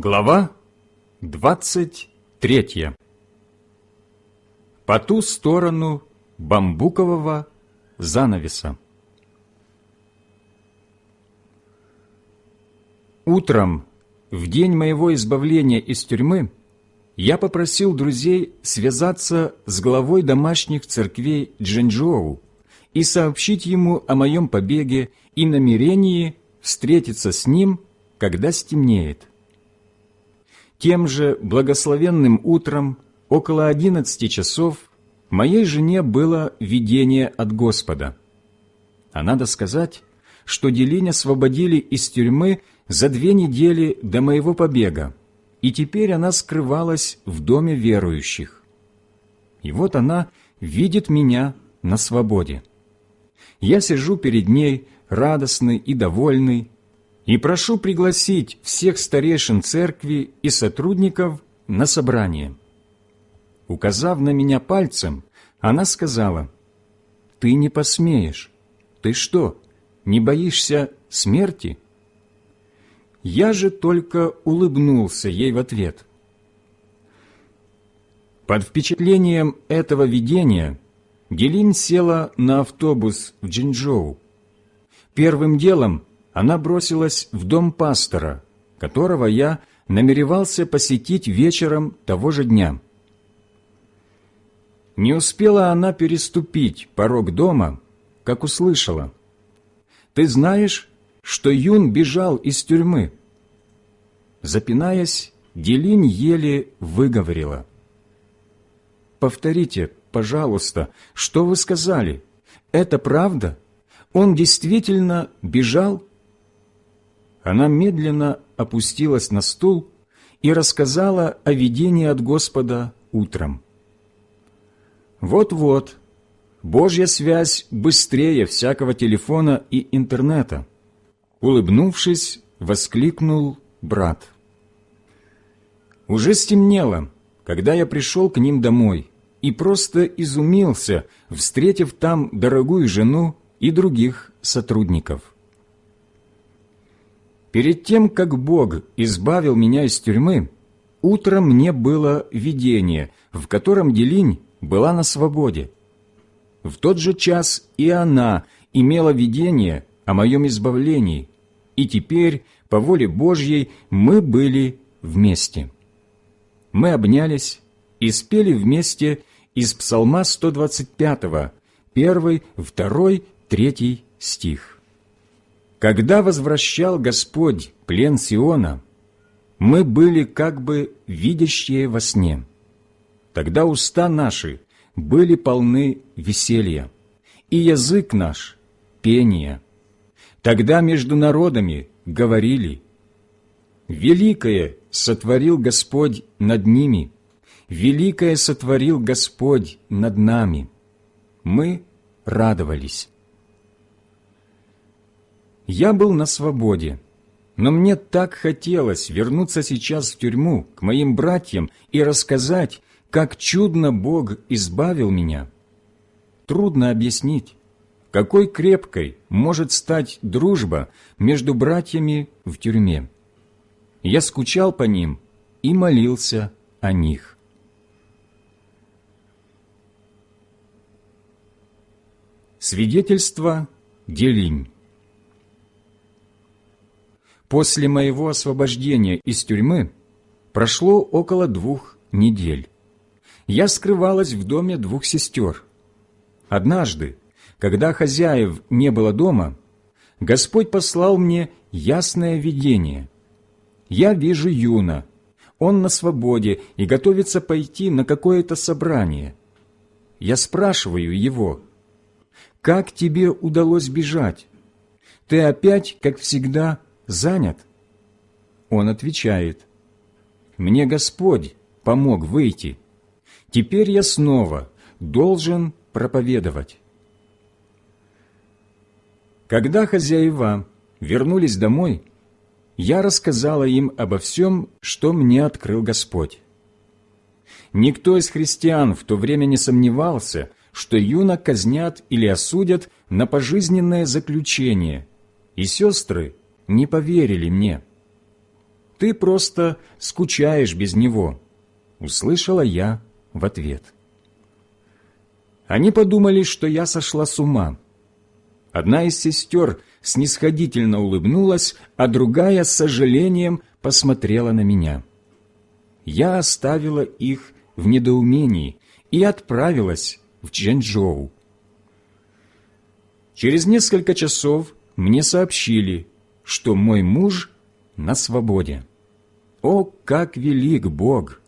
Глава двадцать третья. По ту сторону бамбукового занавеса. Утром, в день моего избавления из тюрьмы, я попросил друзей связаться с главой домашних церквей Джэньчжоу и сообщить ему о моем побеге и намерении встретиться с ним, когда стемнеет. Тем же благословенным утром, около одиннадцати часов, моей жене было видение от Господа. А надо сказать, что Делинь освободили из тюрьмы за две недели до моего побега, и теперь она скрывалась в доме верующих. И вот она видит меня на свободе. Я сижу перед ней, радостный и довольный, и прошу пригласить всех старейшин церкви и сотрудников на собрание. Указав на меня пальцем, она сказала, «Ты не посмеешь. Ты что, не боишься смерти?» Я же только улыбнулся ей в ответ. Под впечатлением этого видения Гелин села на автобус в Джинчжоу. Первым делом она бросилась в дом пастора, которого я намеревался посетить вечером того же дня. Не успела она переступить порог дома, как услышала. «Ты знаешь, что Юн бежал из тюрьмы?» Запинаясь, Делинь еле выговорила. «Повторите, пожалуйста, что вы сказали? Это правда? Он действительно бежал?» Она медленно опустилась на стул и рассказала о видении от Господа утром. Вот-вот, Божья связь быстрее всякого телефона и интернета. Улыбнувшись, воскликнул брат. Уже стемнело, когда я пришел к ним домой и просто изумился, встретив там дорогую жену и других сотрудников. Перед тем, как Бог избавил меня из тюрьмы, утром мне было видение, в котором Делинь была на свободе. В тот же час и она имела видение о моем избавлении, и теперь, по воле Божьей, мы были вместе. Мы обнялись и спели вместе из Псалма 125, 1, 2, 3 стих. Когда возвращал Господь плен Сиона, мы были как бы видящие во сне. Тогда уста наши были полны веселья, и язык наш — пения. Тогда между народами говорили, «Великое сотворил Господь над ними, великое сотворил Господь над нами». Мы радовались. Я был на свободе, но мне так хотелось вернуться сейчас в тюрьму к моим братьям и рассказать, как чудно Бог избавил меня. Трудно объяснить, какой крепкой может стать дружба между братьями в тюрьме. Я скучал по ним и молился о них. Свидетельство Делинь После моего освобождения из тюрьмы прошло около двух недель. Я скрывалась в доме двух сестер. Однажды, когда хозяев не было дома, Господь послал мне ясное видение. Я вижу Юна. Он на свободе и готовится пойти на какое-то собрание. Я спрашиваю его, «Как тебе удалось бежать? Ты опять, как всегда, занят?» Он отвечает, «Мне Господь помог выйти. Теперь я снова должен проповедовать». Когда хозяева вернулись домой, я рассказала им обо всем, что мне открыл Господь. Никто из христиан в то время не сомневался, что юна казнят или осудят на пожизненное заключение, и сестры не поверили мне. ты просто скучаешь без него», — услышала я в ответ. Они подумали, что я сошла с ума. Одна из сестер снисходительно улыбнулась, а другая с сожалением посмотрела на меня. Я оставила их в недоумении и отправилась в Чжэнчжоу. Через несколько часов мне сообщили, что мой муж на свободе. О, как велик Бог!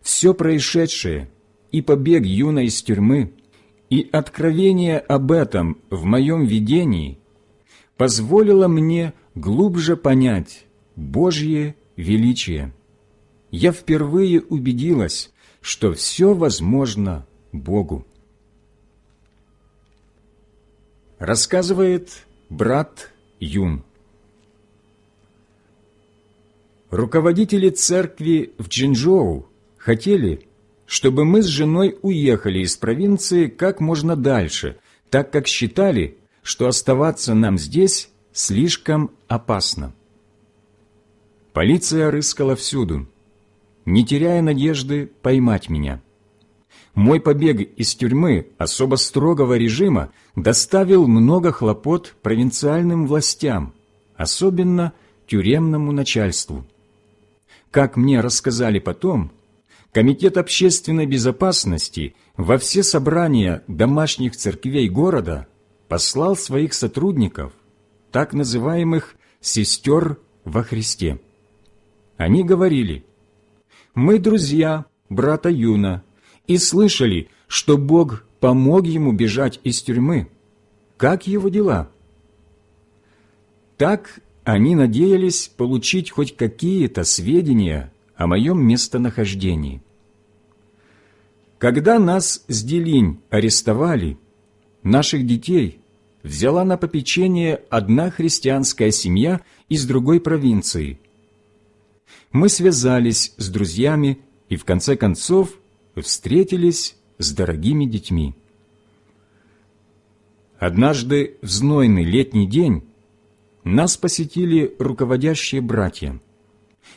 Все происшедшее и побег юной из тюрьмы, и откровение об этом в моем видении позволило мне глубже понять Божье величие. Я впервые убедилась, что все возможно Богу. Рассказывает брат Юн. Руководители церкви в Джинчжоу хотели, чтобы мы с женой уехали из провинции как можно дальше, так как считали, что оставаться нам здесь слишком опасно. Полиция рыскала всюду, не теряя надежды поймать меня. Мой побег из тюрьмы особо строгого режима доставил много хлопот провинциальным властям, особенно тюремному начальству. Как мне рассказали потом, Комитет общественной безопасности во все собрания домашних церквей города послал своих сотрудников, так называемых «сестер во Христе». Они говорили, «Мы друзья брата Юна и слышали, что Бог помог ему бежать из тюрьмы. Как его дела?» Так они надеялись получить хоть какие-то сведения о моем местонахождении. Когда нас с Делинь арестовали, наших детей взяла на попечение одна христианская семья из другой провинции. Мы связались с друзьями и в конце концов встретились с дорогими детьми. Однажды в знойный летний день нас посетили руководящие братья.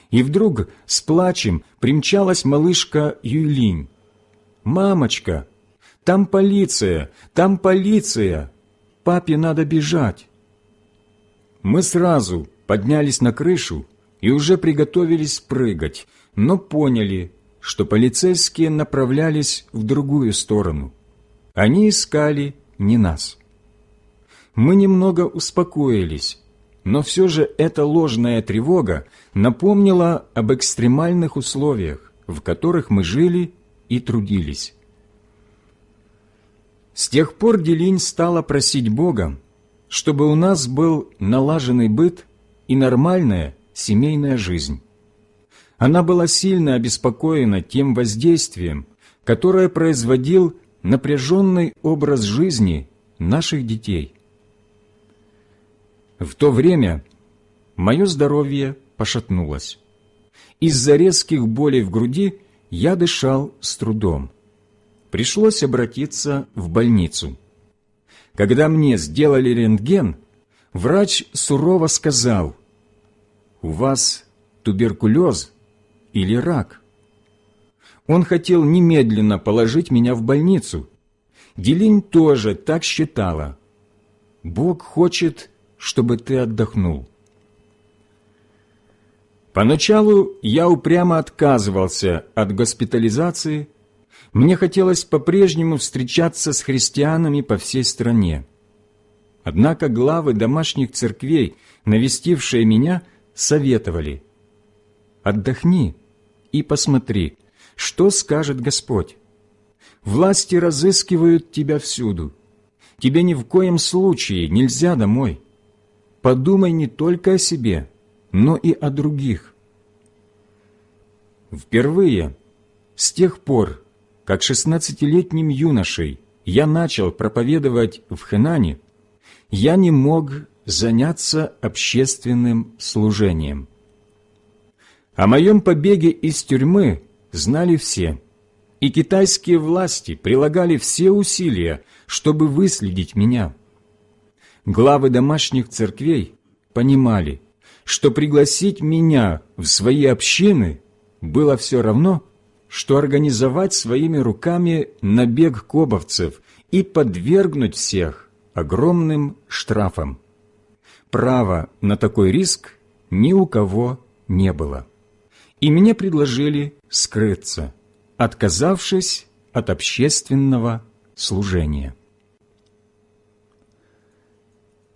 И вдруг с плачем примчалась малышка Юйлинь. «Мамочка, там полиция, там полиция! Папе надо бежать!» Мы сразу поднялись на крышу и уже приготовились прыгать, но поняли, что полицейские направлялись в другую сторону. Они искали не нас. Мы немного успокоились, но все же эта ложная тревога напомнила об экстремальных условиях, в которых мы жили и трудились. С тех пор Делинь стала просить Бога, чтобы у нас был налаженный быт и нормальная семейная жизнь. Она была сильно обеспокоена тем воздействием, которое производил напряженный образ жизни наших детей – в то время мое здоровье пошатнулось. Из-за резких болей в груди я дышал с трудом. Пришлось обратиться в больницу. Когда мне сделали рентген, врач сурово сказал, «У вас туберкулез или рак?» Он хотел немедленно положить меня в больницу. Делинь тоже так считала. Бог хочет чтобы ты отдохнул. Поначалу я упрямо отказывался от госпитализации, мне хотелось по-прежнему встречаться с христианами по всей стране. Однако главы домашних церквей, навестившие меня, советовали «Отдохни и посмотри, что скажет Господь. Власти разыскивают тебя всюду. Тебе ни в коем случае нельзя домой подумай не только о себе, но и о других. Впервые, с тех пор, как шестнадцатилетним юношей я начал проповедовать в Хэнане, я не мог заняться общественным служением. О моем побеге из тюрьмы знали все, и китайские власти прилагали все усилия, чтобы выследить меня – главы домашних церквей понимали, что пригласить меня в свои общины было все равно, что организовать своими руками набег кобовцев и подвергнуть всех огромным штрафам. Права на такой риск ни у кого не было. И мне предложили скрыться, отказавшись от общественного служения.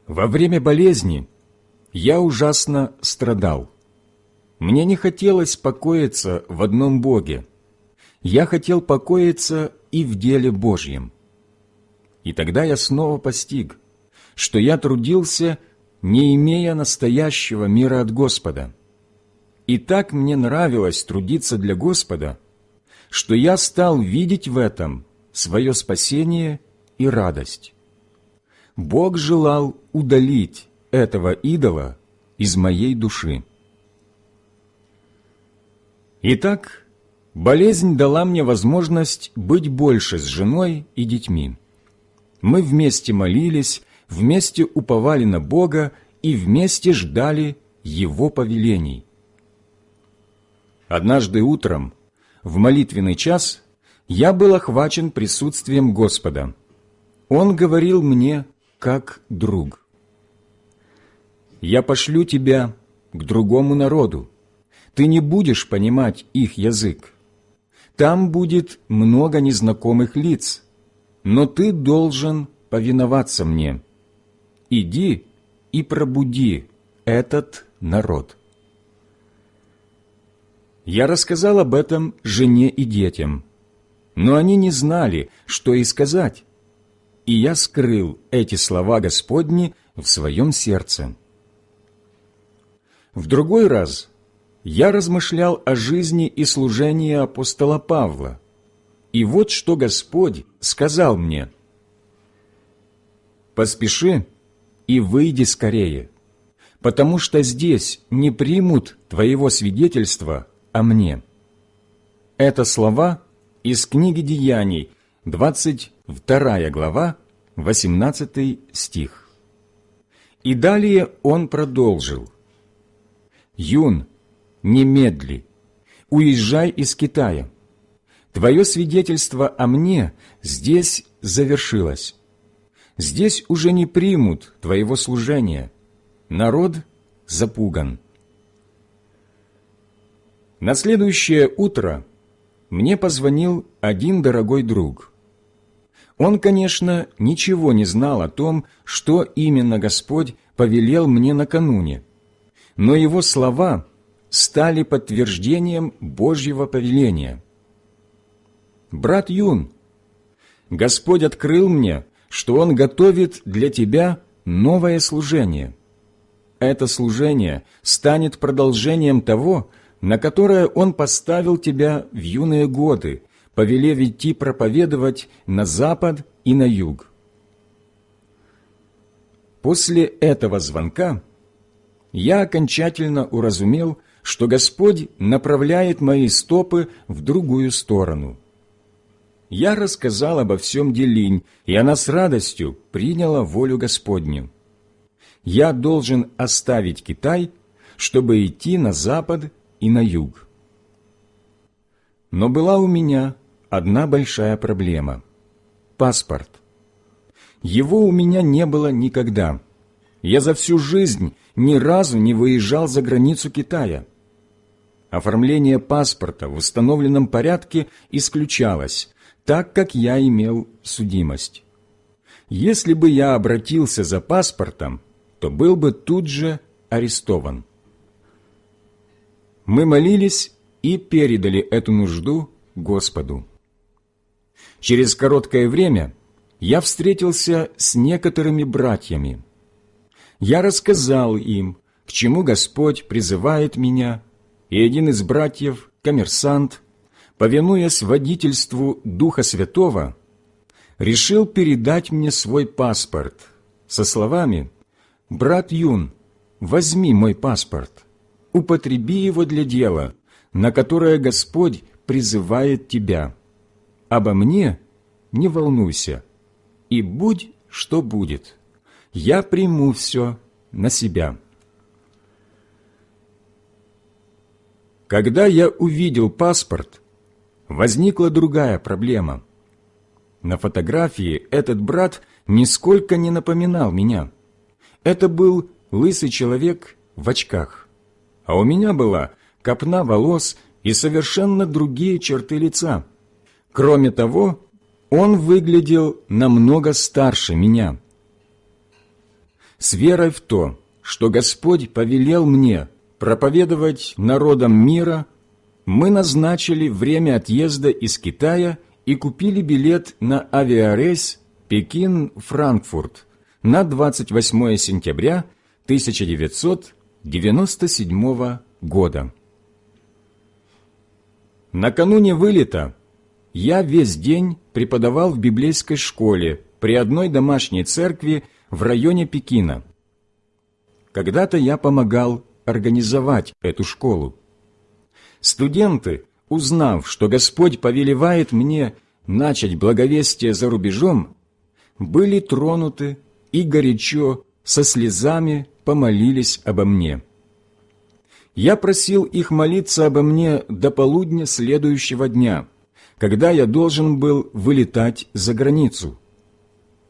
Во время болезни я ужасно страдал. Мне не хотелось покоиться в одном Боге. Я хотел покоиться и в деле Божьем. И тогда я снова постиг, что я трудился, не имея настоящего мира от Господа. И так мне нравилось трудиться для Господа, что я стал видеть в этом свое спасение и радость. Бог желал удалить этого идола из моей души. Итак, болезнь дала мне возможность быть больше с женой и детьми. Мы вместе молились, вместе уповали на Бога и вместе ждали Его повелений. Однажды утром, в молитвенный час, я был охвачен присутствием Господа. Он говорил мне как друг. «Я пошлю тебя к другому народу. Ты не будешь понимать их язык. Там будет много незнакомых лиц, но ты должен повиноваться мне. Иди и пробуди этот народ». Я рассказал об этом жене и детям, но они не знали, что и сказать и я скрыл эти слова Господни в своем сердце. В другой раз я размышлял о жизни и служении апостола Павла, и вот что Господь сказал мне. «Поспеши и выйди скорее, потому что здесь не примут твоего свидетельства о мне». Это слова из книги Деяний, 22 глава, 18 стих. И далее он продолжил. «Юн, немедли, уезжай из Китая. Твое свидетельство о мне здесь завершилось. Здесь уже не примут твоего служения. Народ запуган». На следующее утро мне позвонил один дорогой друг – он, конечно, ничего не знал о том, что именно Господь повелел мне накануне, но его слова стали подтверждением Божьего повеления. «Брат Юн, Господь открыл мне, что Он готовит для тебя новое служение. Это служение станет продолжением того, на которое Он поставил тебя в юные годы, повелев идти проповедовать на запад и на юг. После этого звонка я окончательно уразумел, что Господь направляет мои стопы в другую сторону. Я рассказал обо всем Делинь, и она с радостью приняла волю Господню. Я должен оставить Китай, чтобы идти на запад и на юг. Но была у меня одна большая проблема – паспорт. Его у меня не было никогда. Я за всю жизнь ни разу не выезжал за границу Китая. Оформление паспорта в установленном порядке исключалось, так как я имел судимость. Если бы я обратился за паспортом, то был бы тут же арестован. Мы молились и передали эту нужду Господу. Через короткое время я встретился с некоторыми братьями. Я рассказал им, к чему Господь призывает меня, и один из братьев, коммерсант, повинуясь водительству Духа Святого, решил передать мне свой паспорт со словами «Брат Юн, возьми мой паспорт, употреби его для дела, на которое Господь призывает тебя» обо мне не волнуйся, и будь, что будет, я приму все на себя». Когда я увидел паспорт, возникла другая проблема. На фотографии этот брат нисколько не напоминал меня. Это был лысый человек в очках, а у меня была копна волос и совершенно другие черты лица. Кроме того, он выглядел намного старше меня. С верой в то, что Господь повелел мне проповедовать народам мира, мы назначили время отъезда из Китая и купили билет на авиарейс Пекин-Франкфурт на 28 сентября 1997 года. Накануне вылета я весь день преподавал в библейской школе при одной домашней церкви в районе Пекина. Когда-то я помогал организовать эту школу. Студенты, узнав, что Господь повелевает мне начать благовестие за рубежом, были тронуты и горячо, со слезами помолились обо мне. Я просил их молиться обо мне до полудня следующего дня, когда я должен был вылетать за границу.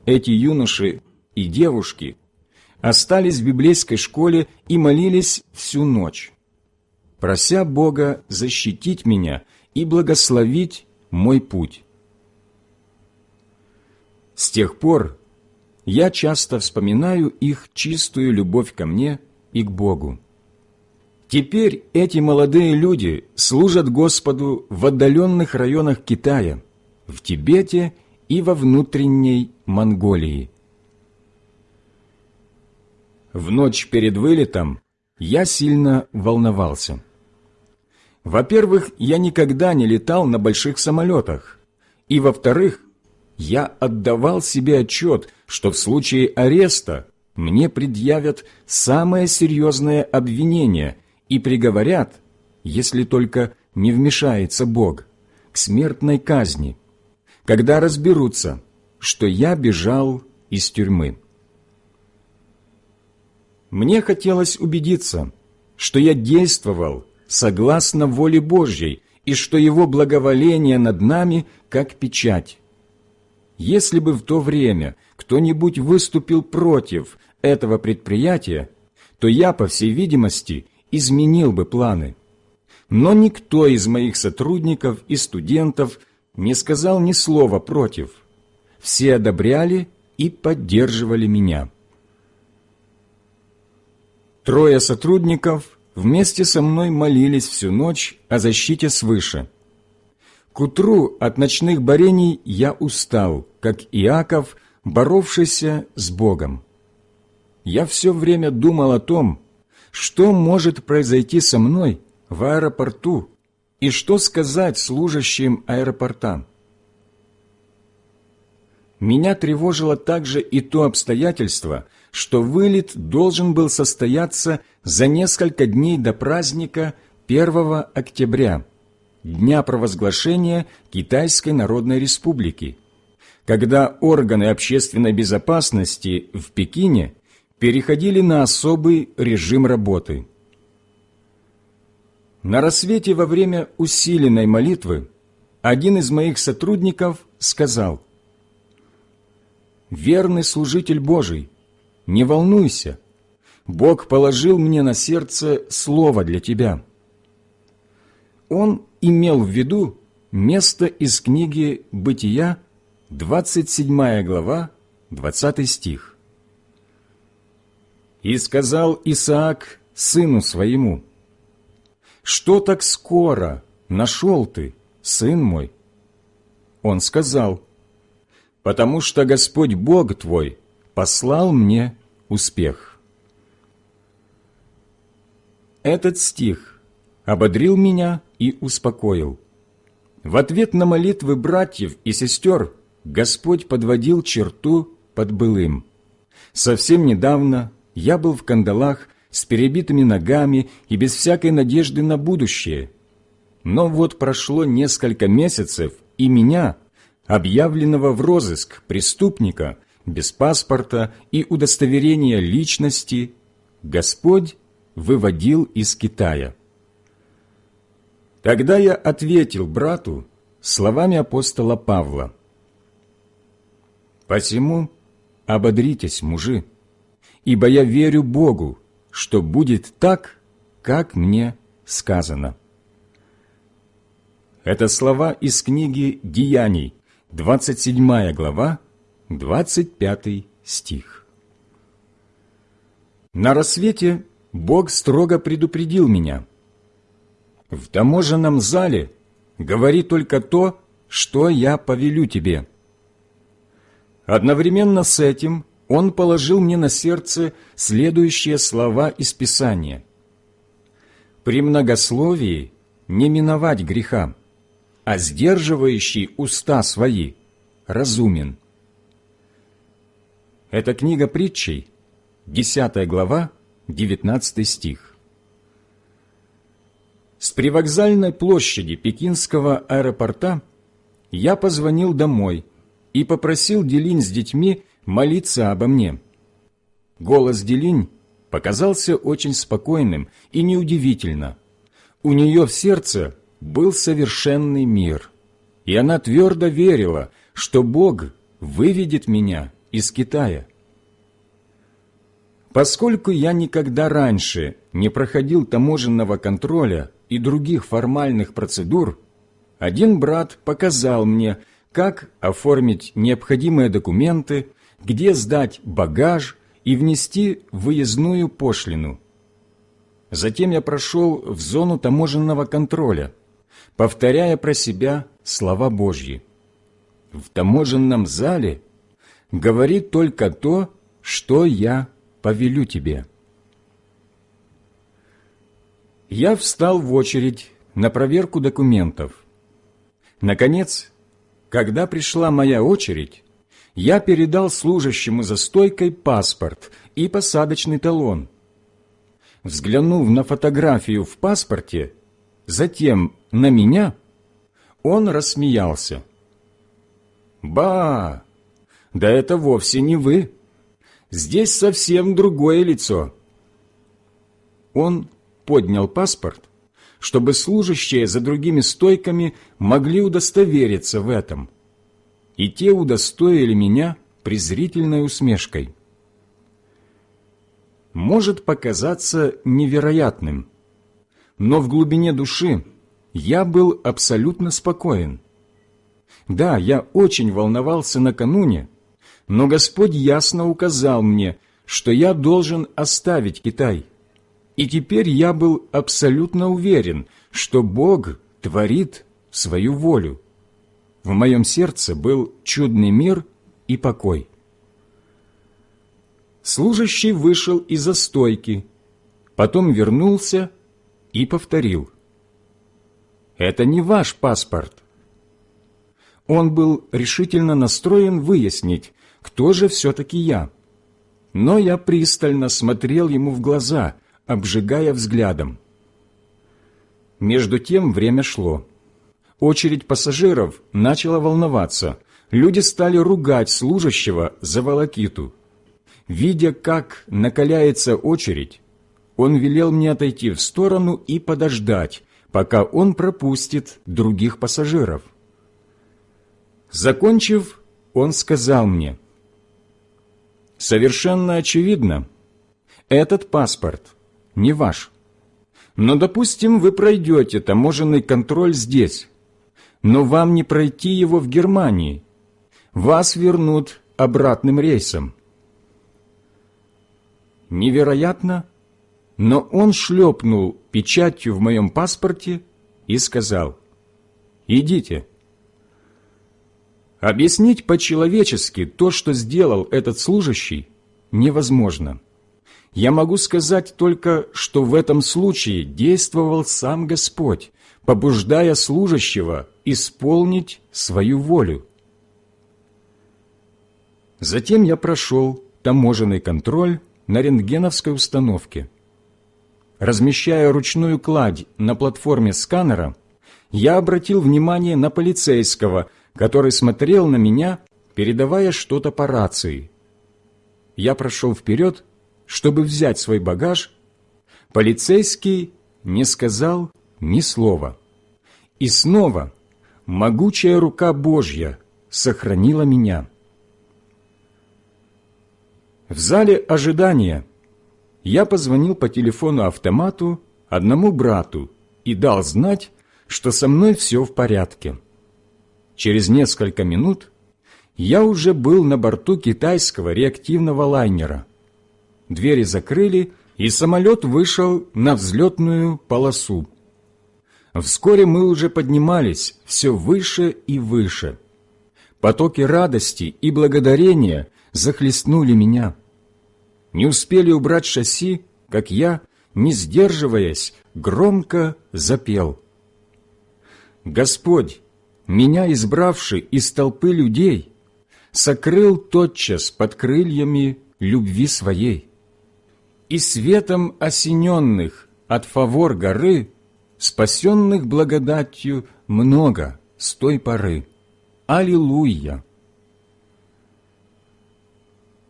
Эти юноши и девушки остались в библейской школе и молились всю ночь, прося Бога защитить меня и благословить мой путь. С тех пор я часто вспоминаю их чистую любовь ко мне и к Богу. Теперь эти молодые люди служат Господу в отдаленных районах Китая, в Тибете и во внутренней Монголии. В ночь перед вылетом я сильно волновался. Во-первых, я никогда не летал на больших самолетах, и, во-вторых, я отдавал себе отчет, что в случае ареста мне предъявят самое серьезное обвинение и приговорят, если только не вмешается Бог, к смертной казни, когда разберутся, что я бежал из тюрьмы. Мне хотелось убедиться, что я действовал согласно воле Божьей и что Его благоволение над нами как печать. Если бы в то время кто-нибудь выступил против этого предприятия, то я, по всей видимости, изменил бы планы. Но никто из моих сотрудников и студентов не сказал ни слова против. Все одобряли и поддерживали меня. Трое сотрудников вместе со мной молились всю ночь о защите свыше. К утру от ночных борений я устал, как Иаков, боровшийся с Богом. Я все время думал о том, что может произойти со мной в аэропорту и что сказать служащим аэропорта. Меня тревожило также и то обстоятельство, что вылет должен был состояться за несколько дней до праздника 1 октября, дня провозглашения Китайской Народной Республики, когда органы общественной безопасности в Пекине переходили на особый режим работы. На рассвете во время усиленной молитвы один из моих сотрудников сказал, «Верный служитель Божий, не волнуйся, Бог положил мне на сердце слово для тебя». Он имел в виду место из книги «Бытия», 27 глава, 20 стих. И сказал Исаак сыну своему, «Что так скоро нашел ты, сын мой?» Он сказал, «Потому что Господь Бог твой послал мне успех». Этот стих ободрил меня и успокоил. В ответ на молитвы братьев и сестер Господь подводил черту под былым. Совсем недавно я был в кандалах с перебитыми ногами и без всякой надежды на будущее. Но вот прошло несколько месяцев, и меня, объявленного в розыск преступника, без паспорта и удостоверения личности, Господь выводил из Китая. Тогда я ответил брату словами апостола Павла. «Посему ободритесь, мужи, ибо я верю Богу, что будет так, как мне сказано». Это слова из книги «Деяний», 27 глава, 25 стих. На рассвете Бог строго предупредил меня. В таможенном зале говори только то, что я повелю тебе. Одновременно с этим Он положил мне на сердце следующие слова из Писания. «При многословии не миновать греха, а сдерживающий уста свои разумен». Это книга притчей, 10 глава, 19 стих. С привокзальной площади Пекинского аэропорта я позвонил домой и попросил Делинь с детьми молиться обо мне. Голос Делинь показался очень спокойным и неудивительно. У нее в сердце был совершенный мир, и она твердо верила, что Бог выведет меня из Китая. Поскольку я никогда раньше не проходил таможенного контроля и других формальных процедур, один брат показал мне, как оформить необходимые документы, где сдать багаж и внести выездную пошлину. Затем я прошел в зону таможенного контроля, повторяя про себя слова Божьи. В таможенном зале говори только то, что я повелю тебе». Я встал в очередь на проверку документов. Наконец, когда пришла моя очередь, я передал служащему за стойкой паспорт и посадочный талон. Взглянув на фотографию в паспорте, затем на меня, он рассмеялся. «Ба! Да это вовсе не вы!» Здесь совсем другое лицо. Он поднял паспорт, чтобы служащие за другими стойками могли удостовериться в этом. И те удостоили меня презрительной усмешкой. Может показаться невероятным, но в глубине души я был абсолютно спокоен. Да, я очень волновался накануне, но Господь ясно указал мне, что я должен оставить Китай. И теперь я был абсолютно уверен, что Бог творит свою волю. В моем сердце был чудный мир и покой. Служащий вышел из-за стойки, потом вернулся и повторил. «Это не ваш паспорт». Он был решительно настроен выяснить, кто же все-таки я. Но я пристально смотрел ему в глаза, обжигая взглядом. Между тем время шло. Очередь пассажиров начала волноваться. Люди стали ругать служащего за волокиту. Видя, как накаляется очередь, он велел мне отойти в сторону и подождать, пока он пропустит других пассажиров. Закончив, он сказал мне, Совершенно очевидно, этот паспорт не ваш. Но, допустим, вы пройдете таможенный контроль здесь, но вам не пройти его в Германии. Вас вернут обратным рейсом. Невероятно, но он шлепнул печатью в моем паспорте и сказал, «Идите». Объяснить по-человечески то, что сделал этот служащий, невозможно. Я могу сказать только, что в этом случае действовал сам Господь, побуждая служащего исполнить свою волю. Затем я прошел таможенный контроль на рентгеновской установке. Размещая ручную кладь на платформе сканера, я обратил внимание на полицейского – который смотрел на меня, передавая что-то по рации. Я прошел вперед, чтобы взять свой багаж. Полицейский не сказал ни слова. И снова могучая рука Божья сохранила меня. В зале ожидания я позвонил по телефону-автомату одному брату и дал знать, что со мной все в порядке. Через несколько минут я уже был на борту китайского реактивного лайнера. Двери закрыли, и самолет вышел на взлетную полосу. Вскоре мы уже поднимались все выше и выше. Потоки радости и благодарения захлестнули меня. Не успели убрать шасси, как я, не сдерживаясь, громко запел. Господь, меня избравший из толпы людей, сокрыл тотчас под крыльями любви своей. И светом осененных от фавор горы, спасенных благодатью много с той поры. Аллилуйя!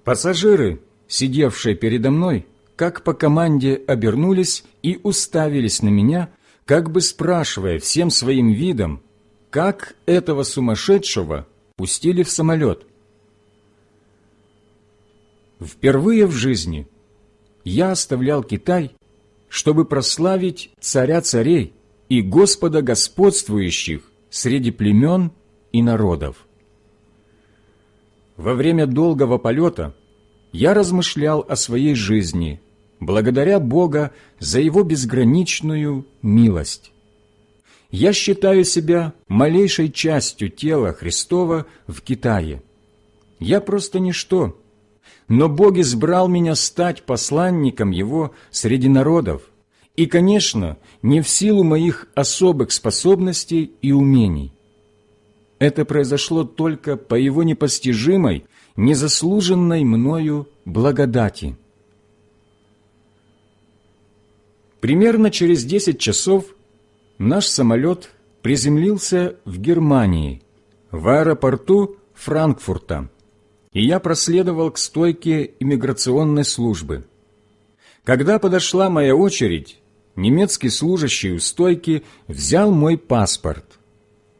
Пассажиры, сидевшие передо мной, как по команде обернулись и уставились на меня, как бы спрашивая всем своим видом, как этого сумасшедшего пустили в самолет. Впервые в жизни я оставлял Китай, чтобы прославить царя царей и Господа господствующих среди племен и народов. Во время долгого полета я размышлял о своей жизни, благодаря Бога за Его безграничную милость. Я считаю себя малейшей частью тела Христова в Китае. Я просто ничто, но Бог избрал меня стать посланником Его среди народов, и, конечно, не в силу моих особых способностей и умений. Это произошло только по Его непостижимой, незаслуженной мною благодати. Примерно через десять часов наш самолет приземлился в Германии, в аэропорту Франкфурта, и я проследовал к стойке иммиграционной службы. Когда подошла моя очередь, немецкий служащий у стойки взял мой паспорт.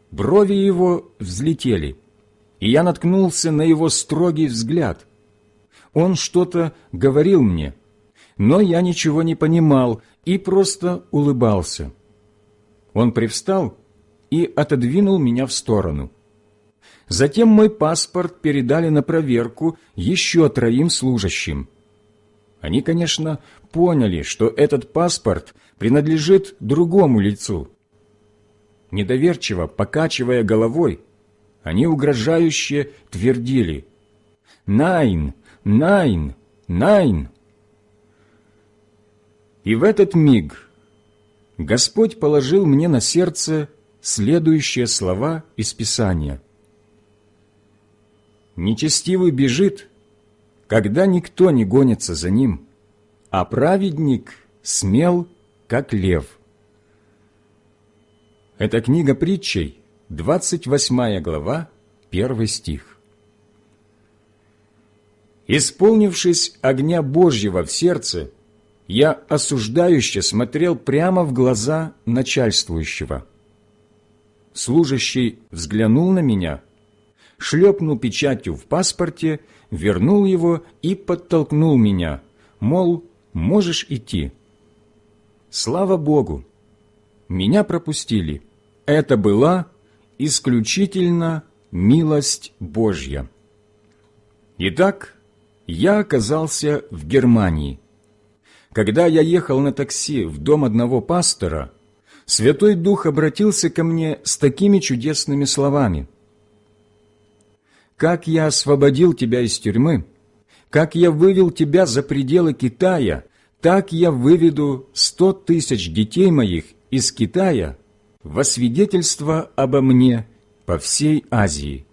Брови его взлетели, и я наткнулся на его строгий взгляд. Он что-то говорил мне, но я ничего не понимал и просто улыбался. Он привстал и отодвинул меня в сторону. Затем мой паспорт передали на проверку еще троим служащим. Они, конечно, поняли, что этот паспорт принадлежит другому лицу. Недоверчиво покачивая головой, они угрожающе твердили «Nein! Nein! Nein!» И в этот миг Господь положил мне на сердце следующие слова из Писания. «Нечестивый бежит, когда никто не гонится за ним, а праведник смел, как лев». Это книга притчей, 28 глава, 1 стих. Исполнившись огня Божьего в сердце, я осуждающе смотрел прямо в глаза начальствующего. Служащий взглянул на меня, шлепнул печатью в паспорте, вернул его и подтолкнул меня, мол, можешь идти. Слава Богу! Меня пропустили. Это была исключительно милость Божья. Итак, я оказался в Германии – когда я ехал на такси в дом одного пастора, Святой Дух обратился ко мне с такими чудесными словами. «Как я освободил тебя из тюрьмы, как я вывел тебя за пределы Китая, так я выведу сто тысяч детей моих из Китая во свидетельство обо мне по всей Азии».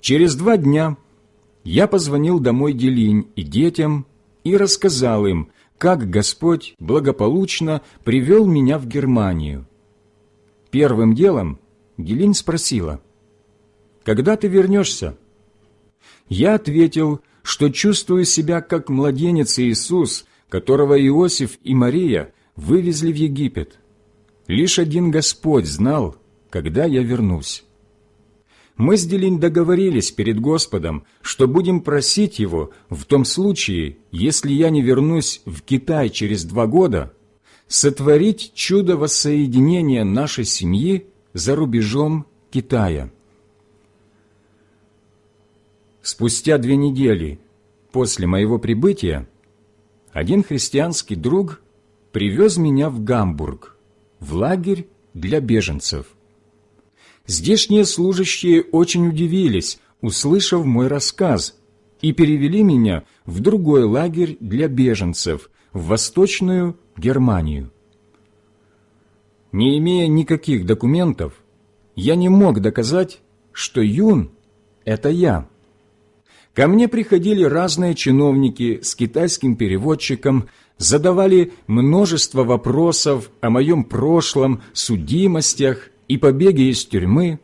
Через два дня я позвонил домой Делинь и детям и рассказал им, как Господь благополучно привел меня в Германию. Первым делом Делинь спросила, «Когда ты вернешься?» Я ответил, что чувствую себя как младенец Иисус, которого Иосиф и Мария вывезли в Египет. Лишь один Господь знал, когда я вернусь. Мы с Делинь договорились перед Господом, что будем просить Его в том случае, если я не вернусь в Китай через два года, сотворить чудо воссоединения нашей семьи за рубежом Китая. Спустя две недели после моего прибытия один христианский друг привез меня в Гамбург, в лагерь для беженцев. Здешние служащие очень удивились, услышав мой рассказ, и перевели меня в другой лагерь для беженцев, в Восточную Германию. Не имея никаких документов, я не мог доказать, что Юн – это я. Ко мне приходили разные чиновники с китайским переводчиком, задавали множество вопросов о моем прошлом, судимостях и побеге из тюрьмы,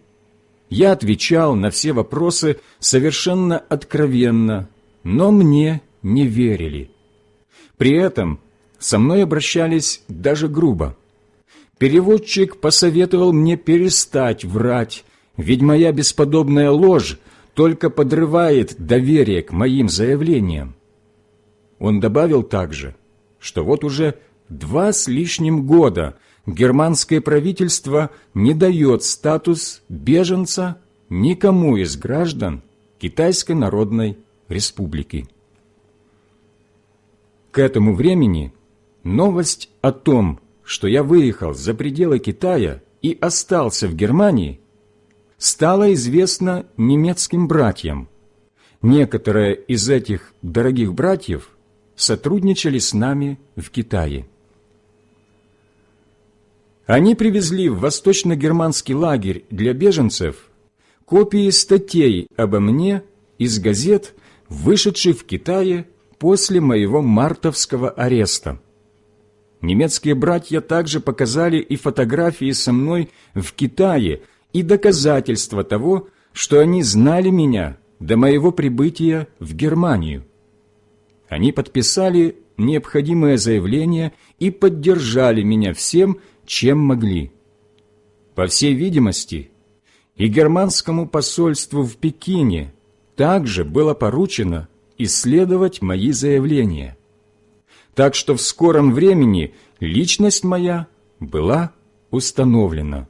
я отвечал на все вопросы совершенно откровенно, но мне не верили. При этом со мной обращались даже грубо. Переводчик посоветовал мне перестать врать, ведь моя бесподобная ложь только подрывает доверие к моим заявлениям. Он добавил также, что вот уже два с лишним года германское правительство не дает статус беженца никому из граждан Китайской Народной Республики. К этому времени новость о том, что я выехал за пределы Китая и остался в Германии, стала известна немецким братьям. Некоторые из этих дорогих братьев сотрудничали с нами в Китае. Они привезли в восточно-германский лагерь для беженцев копии статей обо мне из газет, вышедших в Китае после моего мартовского ареста. Немецкие братья также показали и фотографии со мной в Китае и доказательства того, что они знали меня до моего прибытия в Германию. Они подписали необходимое заявление и поддержали меня всем, чем могли. По всей видимости, и германскому посольству в Пекине также было поручено исследовать мои заявления. Так что в скором времени личность моя была установлена.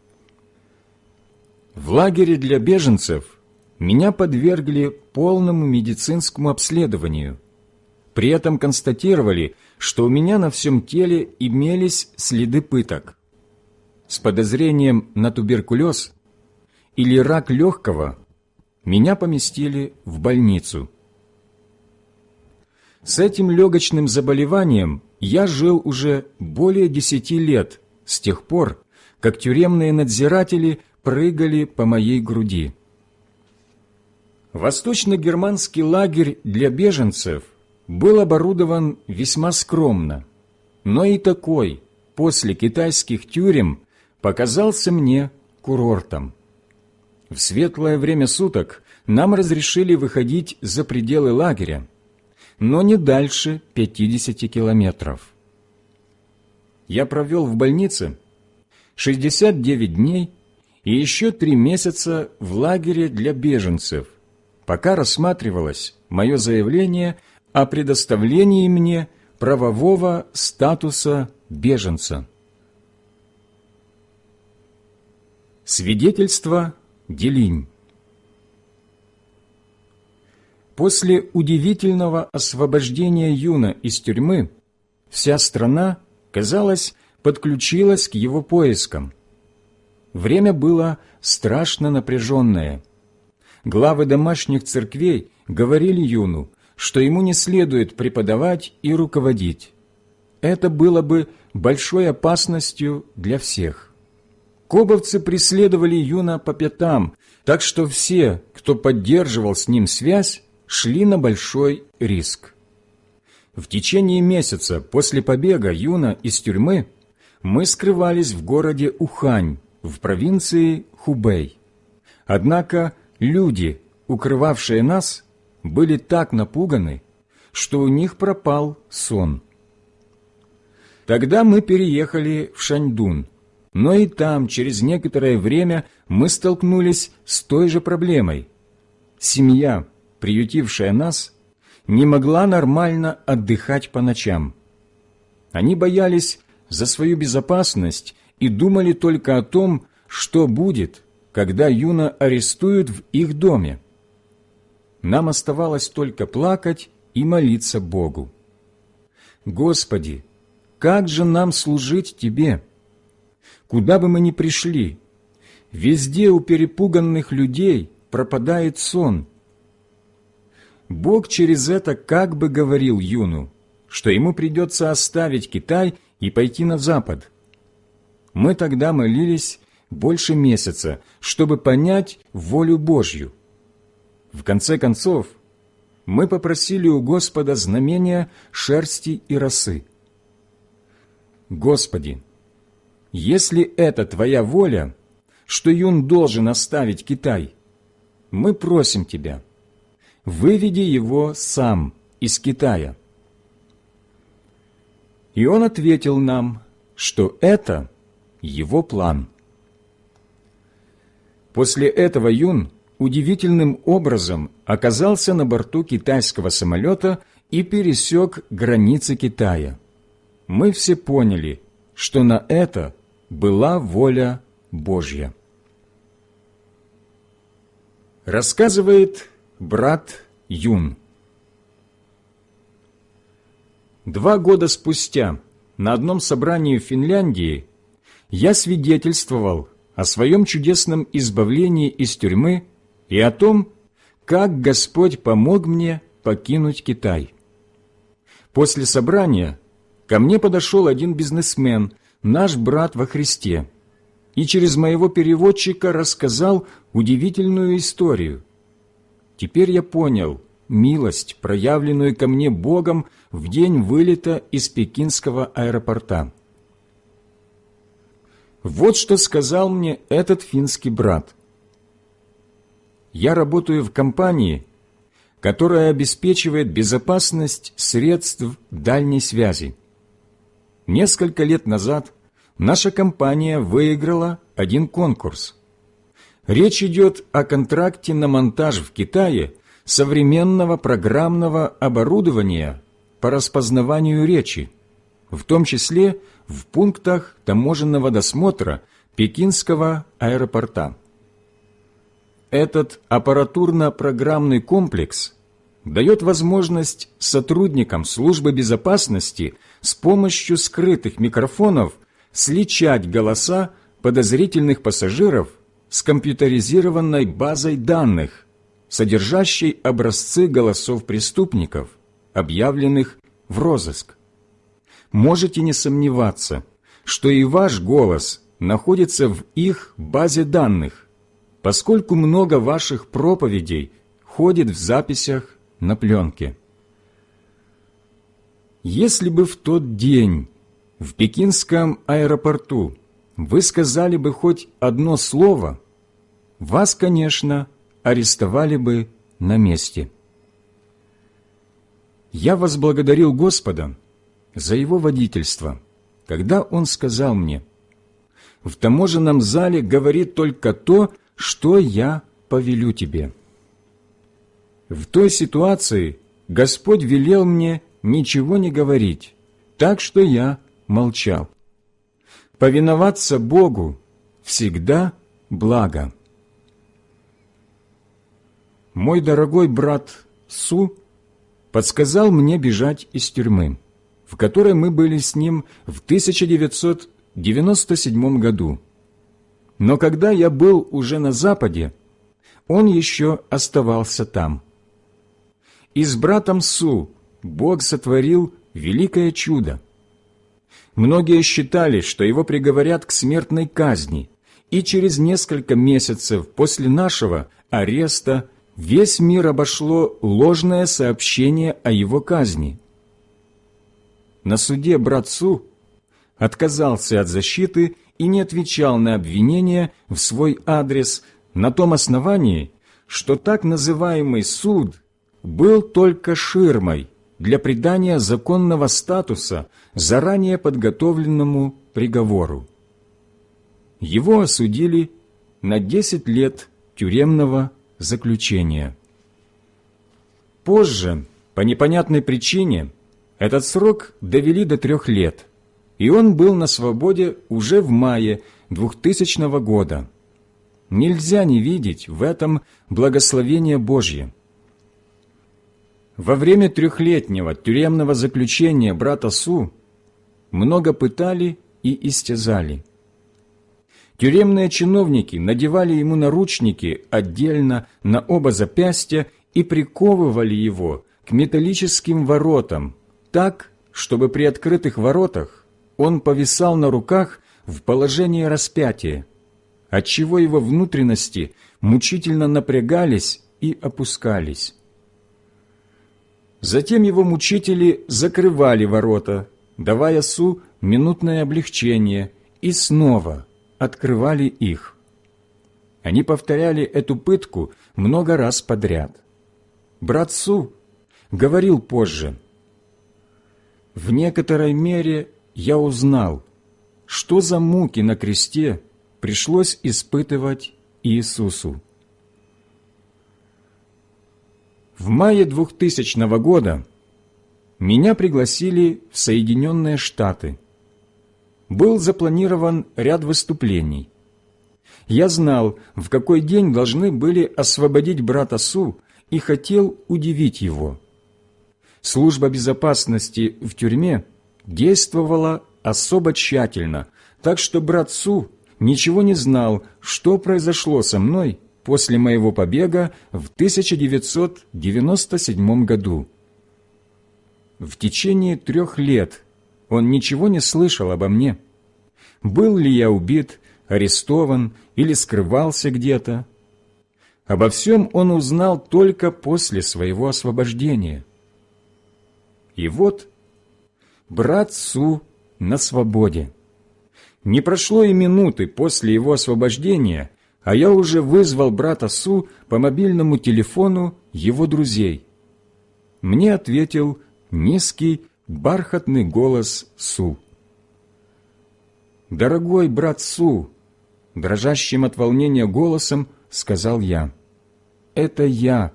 В лагере для беженцев меня подвергли полному медицинскому обследованию. При этом констатировали, что у меня на всем теле имелись следы пыток с подозрением на туберкулез или рак легкого, меня поместили в больницу. С этим легочным заболеванием я жил уже более десяти лет, с тех пор, как тюремные надзиратели прыгали по моей груди. Восточно-германский лагерь для беженцев был оборудован весьма скромно, но и такой, после китайских тюрем, показался мне курортом. В светлое время суток нам разрешили выходить за пределы лагеря, но не дальше 50 километров. Я провел в больнице 69 дней и еще три месяца в лагере для беженцев, пока рассматривалось мое заявление о предоставлении мне правового статуса беженца. Свидетельство Делинь После удивительного освобождения Юна из тюрьмы вся страна, казалось, подключилась к его поискам. Время было страшно напряженное. Главы домашних церквей говорили Юну, что ему не следует преподавать и руководить. Это было бы большой опасностью для всех. Кобовцы преследовали Юна по пятам, так что все, кто поддерживал с ним связь, шли на большой риск. В течение месяца после побега Юна из тюрьмы мы скрывались в городе Ухань в провинции Хубэй. Однако люди, укрывавшие нас, были так напуганы, что у них пропал сон. Тогда мы переехали в Шаньдун, но и там через некоторое время мы столкнулись с той же проблемой. Семья, приютившая нас, не могла нормально отдыхать по ночам. Они боялись за свою безопасность и думали только о том, что будет, когда Юна арестуют в их доме. Нам оставалось только плакать и молиться Богу. «Господи, как же нам служить Тебе? Куда бы мы ни пришли, везде у перепуганных людей пропадает сон». Бог через это как бы говорил Юну, что ему придется оставить Китай и пойти на Запад. Мы тогда молились больше месяца, чтобы понять волю Божью. В конце концов, мы попросили у Господа знамения шерсти и росы. Господи, если это Твоя воля, что Юн должен оставить Китай, мы просим Тебя, выведи его сам из Китая. И он ответил нам, что это его план. После этого Юн удивительным образом оказался на борту китайского самолета и пересек границы Китая. Мы все поняли, что на это была воля Божья. Рассказывает брат Юн. Два года спустя на одном собрании в Финляндии я свидетельствовал о своем чудесном избавлении из тюрьмы и о том, как Господь помог мне покинуть Китай. После собрания ко мне подошел один бизнесмен, наш брат во Христе, и через моего переводчика рассказал удивительную историю. Теперь я понял милость, проявленную ко мне Богом в день вылета из пекинского аэропорта. Вот что сказал мне этот финский брат – я работаю в компании, которая обеспечивает безопасность средств дальней связи. Несколько лет назад наша компания выиграла один конкурс. Речь идет о контракте на монтаж в Китае современного программного оборудования по распознаванию речи, в том числе в пунктах таможенного досмотра Пекинского аэропорта. Этот аппаратурно-программный комплекс дает возможность сотрудникам службы безопасности с помощью скрытых микрофонов сличать голоса подозрительных пассажиров с компьютеризированной базой данных, содержащей образцы голосов преступников, объявленных в розыск. Можете не сомневаться, что и ваш голос находится в их базе данных, поскольку много ваших проповедей ходит в записях на пленке. Если бы в тот день в пекинском аэропорту вы сказали бы хоть одно слово, вас, конечно, арестовали бы на месте. Я возблагодарил Господа за Его водительство, когда Он сказал мне, «В таможенном зале говорит только то, что я повелю тебе». В той ситуации Господь велел мне ничего не говорить, так что я молчал. Повиноваться Богу всегда благо. Мой дорогой брат Су подсказал мне бежать из тюрьмы, в которой мы были с ним в 1997 году. Но когда я был уже на Западе, он еще оставался там. И с братом Су Бог сотворил великое чудо. Многие считали, что его приговорят к смертной казни, и через несколько месяцев после нашего ареста весь мир обошло ложное сообщение о его казни. На суде брат Су отказался от защиты и не отвечал на обвинения в свой адрес на том основании, что так называемый суд был только ширмой, для придания законного статуса заранее подготовленному приговору. Его осудили на 10 лет тюремного заключения. Позже, по непонятной причине, этот срок довели до трех лет, и он был на свободе уже в мае 2000 года. Нельзя не видеть в этом благословение Божье. Во время трехлетнего тюремного заключения брата Су много пытали и истязали. Тюремные чиновники надевали ему наручники отдельно на оба запястья и приковывали его к металлическим воротам, так, чтобы при открытых воротах он повисал на руках в положении распятия, отчего его внутренности мучительно напрягались и опускались. Затем его мучители закрывали ворота, давая Су минутное облегчение, и снова открывали их. Они повторяли эту пытку много раз подряд. Брат Су говорил позже, «В некоторой мере я узнал, что за муки на кресте пришлось испытывать Иисусу. В мае 2000 года меня пригласили в Соединенные Штаты. Был запланирован ряд выступлений. Я знал, в какой день должны были освободить брата Су и хотел удивить его. Служба безопасности в тюрьме действовала особо тщательно, так что брат Су ничего не знал, что произошло со мной после моего побега в 1997 году. В течение трех лет он ничего не слышал обо мне. Был ли я убит, арестован или скрывался где-то? Обо всем он узнал только после своего освобождения. И вот брат Су на свободе. Не прошло и минуты после его освобождения, а я уже вызвал брата Су по мобильному телефону его друзей. Мне ответил низкий, бархатный голос Су. «Дорогой брат Су!» Дрожащим от волнения голосом сказал я. «Это я,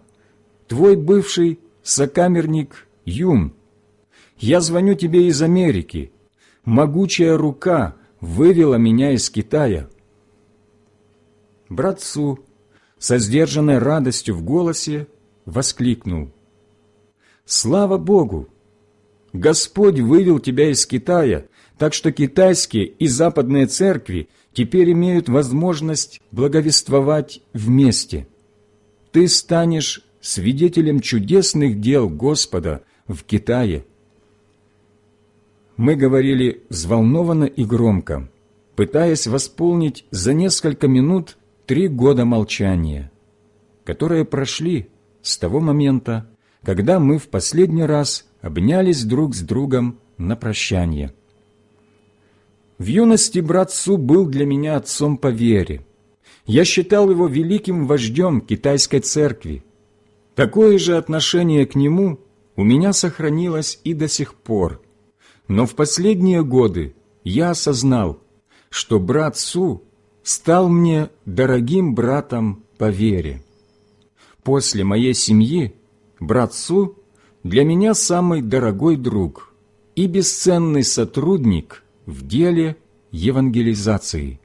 твой бывший сокамерник Юм. Я звоню тебе из Америки. Могучая рука вывела меня из Китая» братцу, со сдержанной радостью в голосе, воскликнул. «Слава Богу! Господь вывел тебя из Китая, так что китайские и западные церкви теперь имеют возможность благовествовать вместе. Ты станешь свидетелем чудесных дел Господа в Китае». Мы говорили взволнованно и громко, пытаясь восполнить за несколько минут три года молчания, которые прошли с того момента, когда мы в последний раз обнялись друг с другом на прощание. В юности брат Су был для меня отцом по вере. Я считал его великим вождем китайской церкви. Такое же отношение к нему у меня сохранилось и до сих пор. Но в последние годы я осознал, что брат Су стал мне дорогим братом по вере. После моей семьи брат Су для меня самый дорогой друг и бесценный сотрудник в деле евангелизации.